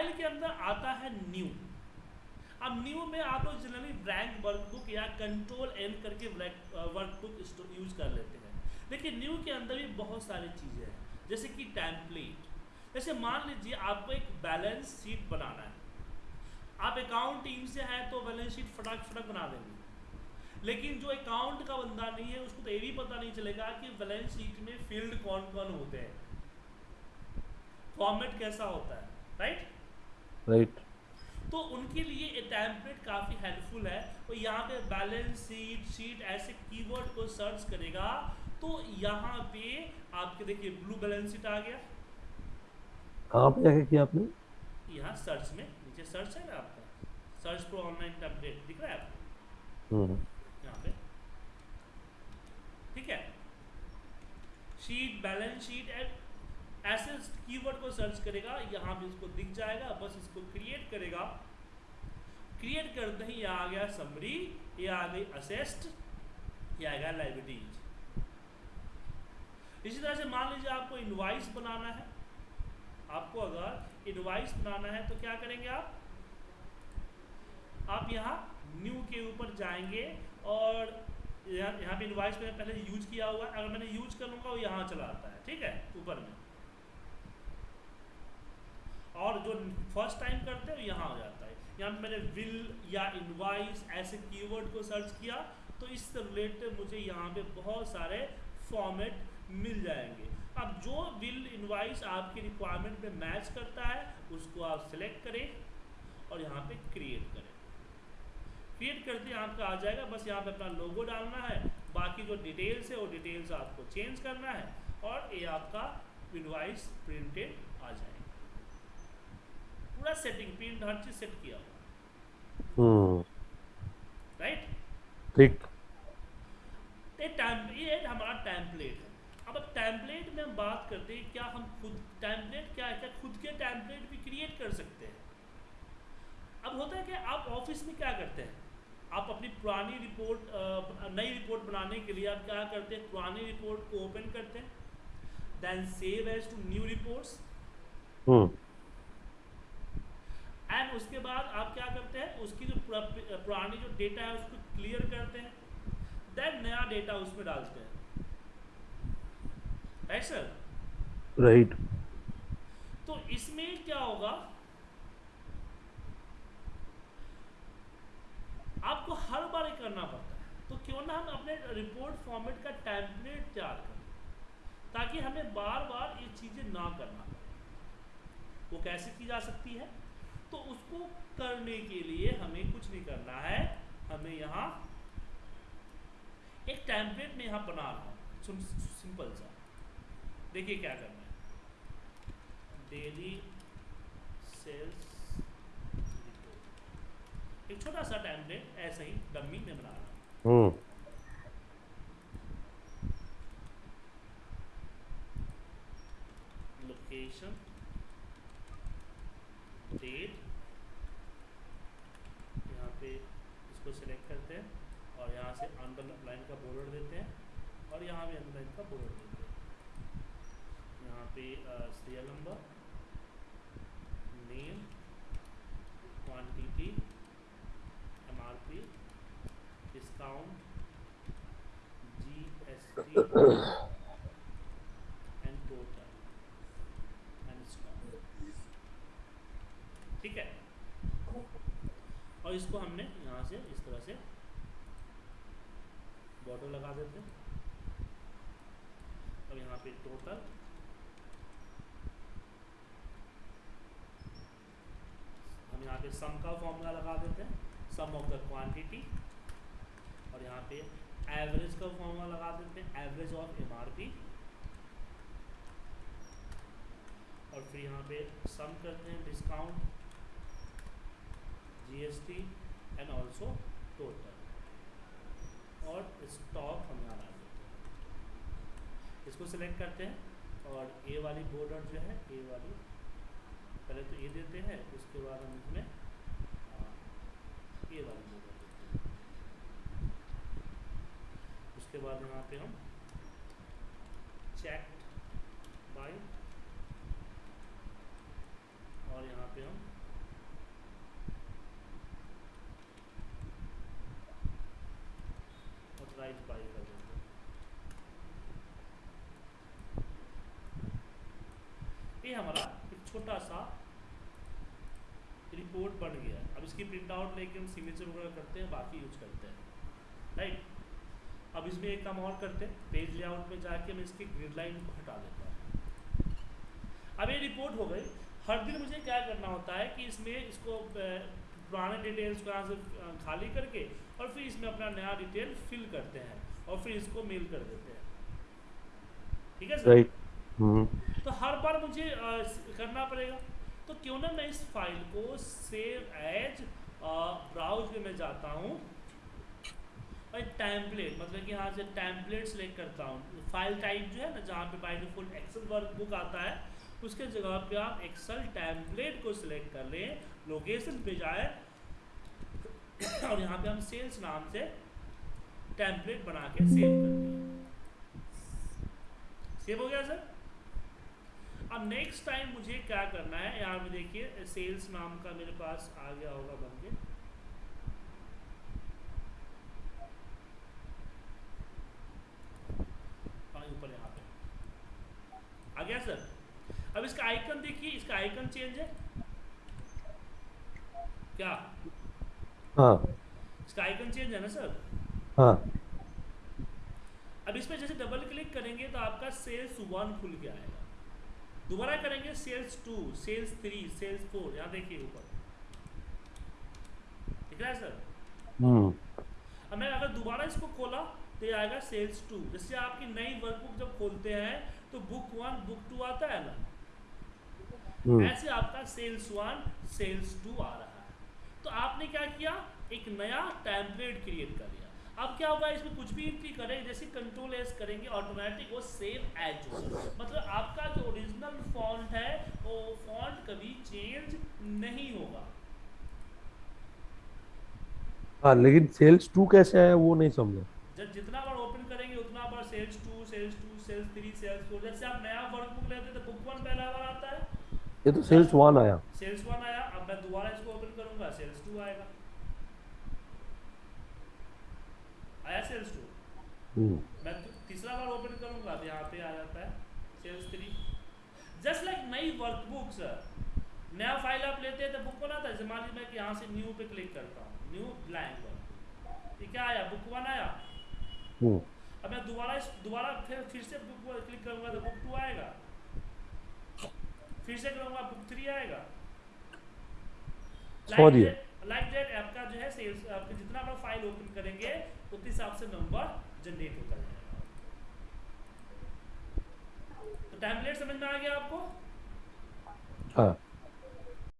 File के अंदर आता है न्यू अब न्यू में आप लोग जनरली ब्लैंक वर्कबुक या कंट्रोल एन करके ब्लैक वर्कबुक यूज़ कर लेते हैं. लेकिन न्यू के अंदर भी बहुत सारी चीज़ें हैं. जैसे कि टैम्पलेट जैसे मान लीजिए आपको एक बैलेंस शीट बनाना है. आप अकाउंट टीम से हैं तो बैलेंस शीट फटाक फटाक बना देंगे. लेकिन जो अकाउंट का बंदा नहीं है, उसको तो ये भी पता नहीं चलेगा कि बैलेंस शीट में फ़ील्ड कौन कौन होते हैं. फॉर्मेट कैसा होता है राइट राइट तो उनके लिए ये टैम्पलेट काफ़ी हेल्पफुल है। वो यहाँ पे बैलेंस शीट शीट ऐसे कीवर्ड को सर्च करेगा तो यहाँ पे आपके देखिए ब्लू बैलेंस शीट आ गया। कहाँ पे जाके किया आपने? यहाँ सर्च में नीचे सर्च है ना आपका। सर्च प्रो ऑनलाइन टैबलेट दिख रहा है आपको? हम्म। यहाँ पे। ठीक है। शीट बैलेंस शीट एंड ऐसे कीवर्ड को सर्च करेगा, यहाँ पे इसको दिख जाएगा, बस इसको क्रिएट करेगा। क्रिएट करते ही यहाँ आ गया समरी ये आ गई असेस्ट ये आ गया लाइब्रेरीज इसी तरह से मान लीजिए आपको इनवाइस बनाना है। आपको अगर इनवाइस बनाना है तो क्या करेंगे आप? आप यहाँ न्यू के ऊपर जाएँगे और यहाँ यहाँ पे इनवाइस मैंने पहले यूज़ किया हुआ है। अगर मैंने यूज़ कर लूँगा, वो यहाँ चला आता है, ठीक है? ऊपर में। और जो फ़र्स्ट टाइम करते हैं यहाँ हो जाता है। यहाँ पे मैंने विल या इनवाइस ऐसे कीवर्ड को सर्च किया तो इससे रिलेटेड मुझे यहाँ पे बहुत सारे फॉर्मेट मिल जाएँगे। अब जो बिल इनवाइस आपकी रिक्वायरमेंट में मैच करता है, उसको आप सेलेक्ट करें और यहाँ पे क्रिएट करें। क्रिएट करते आपका आ जाएगा, बस यहाँ पे अपना लोगो डालना है, बाकी जो डिटेल्स है, वो डिटेल्स आपको चेंज करना है और ये आपका इनवाइस प्रिंटेड पूरा सेटिंग हर चीज़ सेट किया। हुआ हम्म। राइट ठीक। ये हमारा टैंपलेट है। अब टैंपलेट में हम बात करते हैं क्या हम खुद टैंपलेट क्या है? क्या खुद के टैंपलेट भी क्रिएट कर सकते हैं? अब होता है कि आप ऑफ़िस में क्या करते हैं? आप अपनी पुरानी रिपोर्ट नई रिपोर्ट बनाने के लिए आप क्या करते हैं? पुरानी रिपोर्ट को ओपन करते हैं। Then save as to new reports and उसके बाद आप क्या करते हैं? उसकी जो पुरानी जो डेटा है उसको क्लियर करते हैं। देन नया डेटा उसमें डालते हैं। राइट सर राइट तो इसमें क्या होगा? आपको हर बार ये करना पड़ता है। तो क्यों ना हम अपने रिपोर्ट फॉर्मेट का टेम्पलेट तैयार करें ताकि हमें बार बार ये चीज़ें ना करना पड़े। वो कैसे की जा सकती है? तो उसको करने के लिए हमें कुछ नहीं करना है। हमें यहाँ एक टेम्पलेट में यहाँ बना रहा हूँ। सिंपल सा। देखिए क्या करना है। डेली सेल्स एक छोटा सा टेम्पलेट ऐसे ही डम्मी में बना रहा हूँ हम्म लोकेशन डेट यहाँ पे इसको सिलेक्ट करते हैं और यहाँ लाइन का बॉर्डर देते हैं और यहाँ भी अंडरलाइन का बॉर्डर देते हैं। यहाँ पे serial number name quantity MRP discount GST and total and stock ठीक है और इसको हमने यहाँ से इस तरह से लगा देते अब यहाँ पे टोटल हम यहाँ पे सम का फॉर्मूला लगा देते हैं। सम ऑफ़ द क्वांटिटी और यहाँ पे एवरेज का फॉर्मूला लगा देते हैं। एवरेज ऑफ़ एमआरपी और फिर यहाँ पे सम करते हैं discount GST and also total और स्टॉक हम यहाँ डाल देते हैं। इसको सिलेक्ट करते हैं और ए वाली बॉर्डर जो है ए वाली, पहले तो ए देते हैं, उसके बाद हम इसमें ए वाली बॉर्डर देते हैं। उसके बाद यहाँ पे हम चेक बाई और यहाँ पे पे हम ऑथराइज बाई कर देते हैं ये हमारा, एक छोटा सा रिपोर्ट बन गया। अब इसकी प्रिंट आउट लेके हम सिग्नेचर वगैरह करते हैं, बाकी यूज़ करते हैं। राइट अब इसमें एक काम और करते हैं पेज लेआउट में जाके मैं इसकी ग्रिड लाइन को हटा देता हूँ। अब ये रिपोर्ट हो गई। हर दिन मुझे क्या करना होता है कि इसमें इसको पुराने डिटेल्स को यहाँ से खाली करके और फिर इसमें अपना नया डिटेल फिल करते हैं और फिर इसको मेल कर देते हैं। ठीक है सर? हम्म तो हर बार मुझे करना पड़ेगा। तो क्यों ना मैं इस फ़ाइल को सेव एज ब्राउज में मैं जाता हूँ। और टैम्पलेट मतलब कि यहाँ से टैम्पलेट सेलेक्ट करता हूँ। फ़ाइल टाइप जो है ना, जहाँ पे by default Excel workbook आता है, उसके जगह पे आप एक्सेल टैम्पलेट को सिलेक्ट कर लें लोकेशन पे जाए, और यहाँ पे हम सेल्स नाम से टैम्पलेट बना के सेव कर दिए सेव हो गया सर अब नेक्स्ट टाइम मुझे क्या करना है? यहाँ पे देखिए सेल्स नाम का मेरे पास आ गया होगा बन के हाँ, ऊपर यहाँ पे। आ गया सर अब इसका आइकन देखिए इसका आइकन चेंज है। क्या? हाँ। इसका आइकन चेंज है ना सर हाँ। अब इसमें जैसे डबल क्लिक करेंगे तो आपका सेल्स वन खुल के आएगा दोबारा करेंगे sales two sales three sales four यहाँ देखिए ऊपर। दिख रहा है सर? हम्म। अब मैं अगर दोबारा इसको खोला तो ये आएगा सेल्स टू। जैसे आपकी नई वर्कबुक जब खोलते हैं तो बुक वन बुक टू आता है ना? हम्म। ऐसे आपका सेल्स वन सेल्स टू आ रहा है। तो आपने क्या किया? एक नया टेम्पलेट क्रिएट कर लिया अब क्या होगा इसमें कुछ भी एंट्री करें जैसे कंट्रोल एस करेंगे ऑटोमेटिक वो सेव एज मतलब आपका जो ओरिजिनल फॉन्ट है वो फॉन्ट कभी चेंज नहीं होगा। हाँ लेकिन सेल्स टू कैसे आया वो नहीं समझा। जब जितना बार ओपन करेंगे उतना बार sales two sales two sales three sales four जैसे आप नया वर्कबुक लेते हैं तो बुक वन पहला बार आता है। ये तो सेल्स वन आया। सेल्स वन आया अब मैं दोबारा इसको ओपन करूँगा सेल्स टू आएगा। आया सेल्स टू मैं तो तीसरा बार ओपन करूँगा तो यहाँ पे आ जाता है। सेल्स थ्री जस्ट लाइक नई वर्कबुक सर नया फ़ाइल आप लेते हैं तो बुक वन आता है जैसे मान लीजिए मैं कि यहाँ से न्यू पे क्लिक करता हूँ। न्यू ब्लैंक पर ये क्या आया बुक वन आया। हम्म अब मैं दोबारा इस दोबारा फिर फिर से बुक क्लिक करूँगा तो बुक टू आएगा। फिर से करूँगा बुक थ्री आएगा। लाइक दैट आपका जो है सेल्स आपके जितना बार फ़ाइल ओपन करेंगे उस हिसाब से नंबर जनरेट होता है। तो टैंपलेट समझ में आ गया आपको? हाँ।